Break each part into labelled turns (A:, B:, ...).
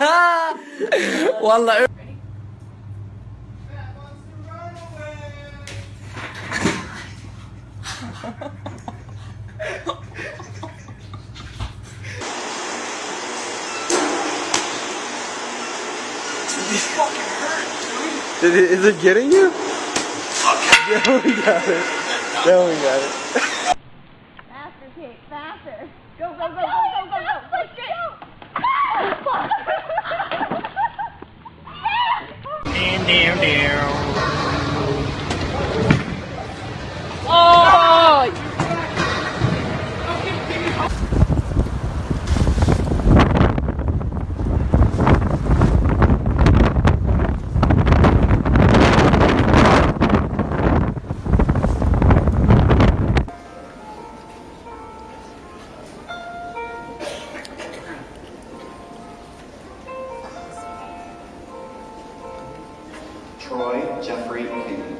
A: والله Did it, is it getting you? Yeah, we got it. Yeah, we got it. Down, down.
B: Troy Jeffrey King.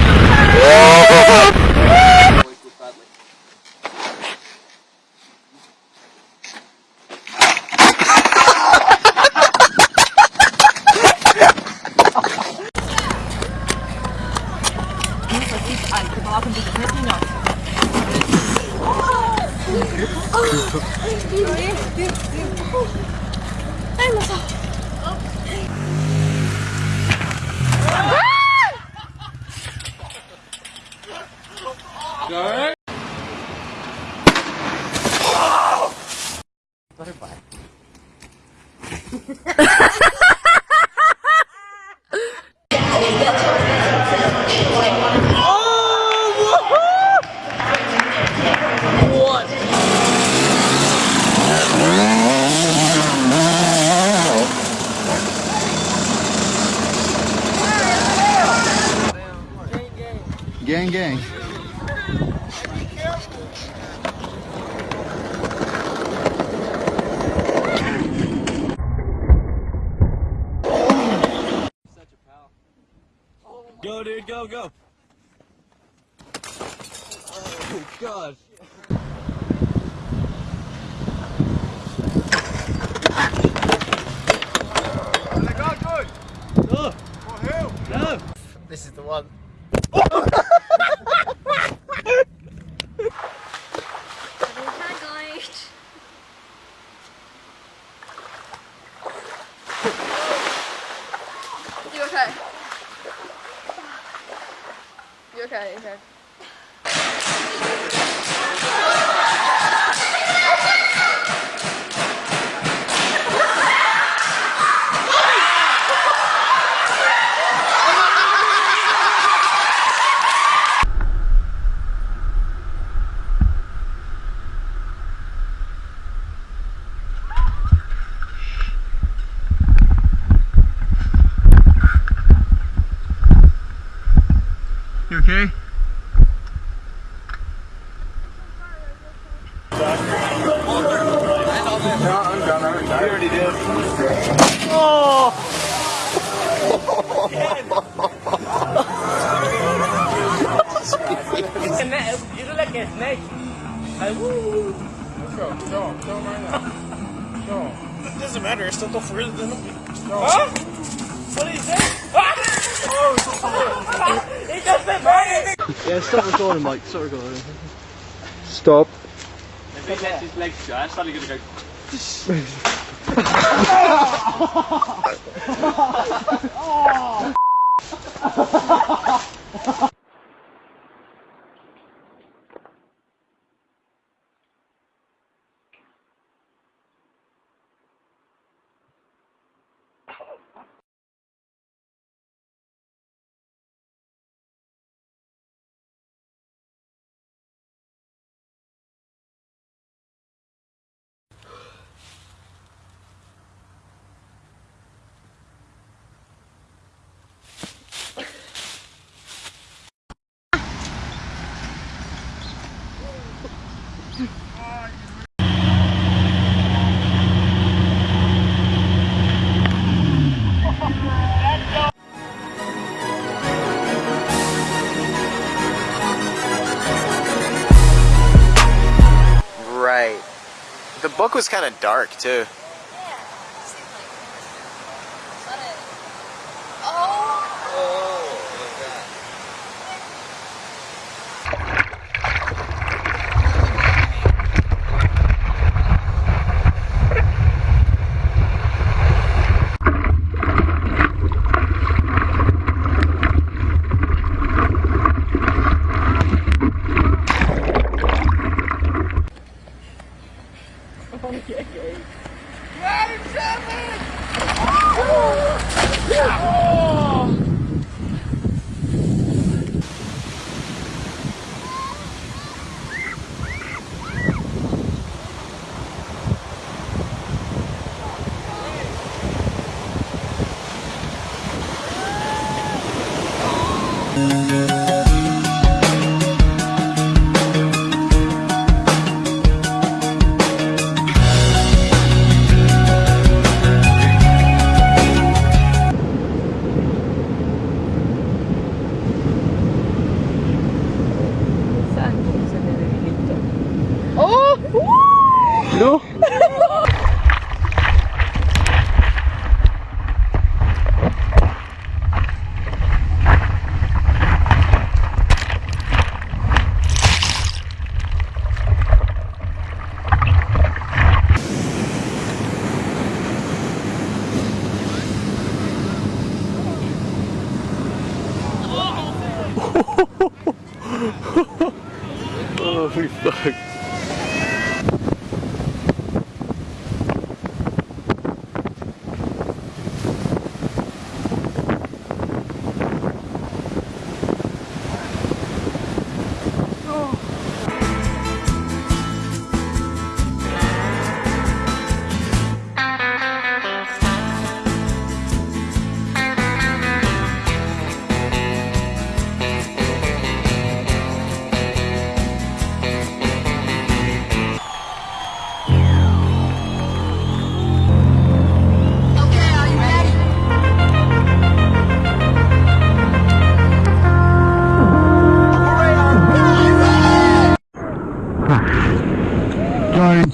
C: 르치네
B: Gang, gang.
A: Go, dude, go, go. Oh, gosh. Oh. No. This is the one.
D: You okay? You okay? You okay?
A: You okay?
E: You look like a snake. Like, woo.
C: It doesn't matter, I still go further than him.
E: Huh? What did he say? Ah!
F: Yeah, stop recording, Mike. Stop recording. Stop.
G: If he lets his legs go, I'm suddenly gonna go.
H: Right. The book was kind of dark too.
F: Oh, we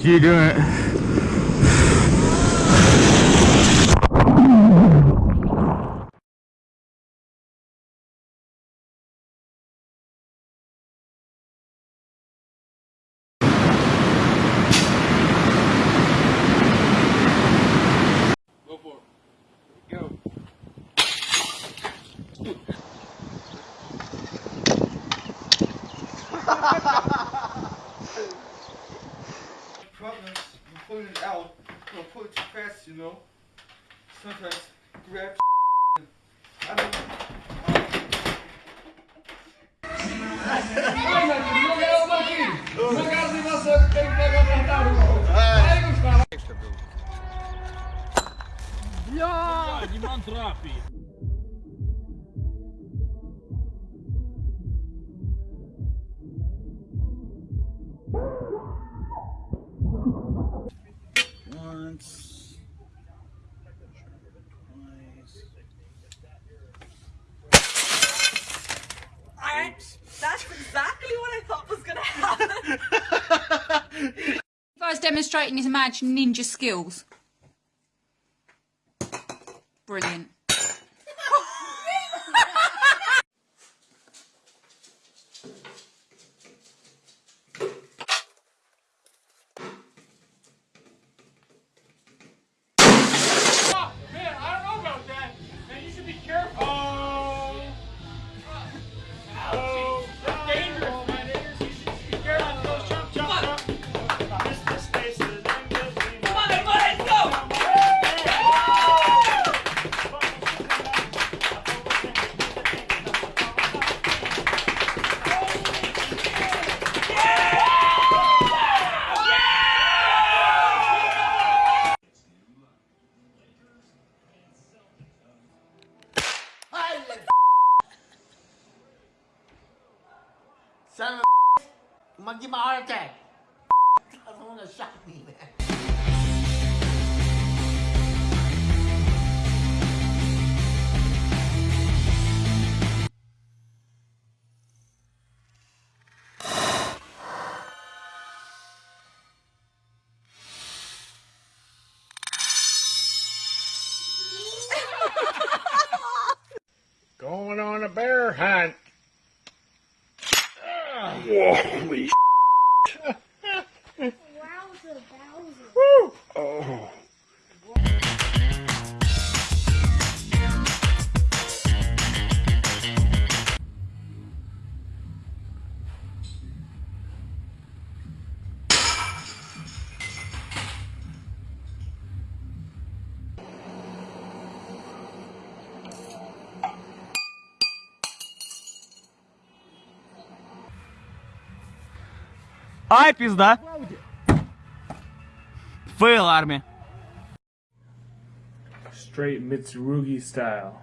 F: you do it.
I: Sometimes grab
F: Once. Twice.
E: I, that's exactly what I thought was gonna happen.
J: If I was demonstrating his imagined ninja skills. Brilliant.
G: Son of a monkey gonna give my heart attack. Someone gonna shot me, man. Ай, пизда. Фейл армия.
I: Straight Mitsurugi style.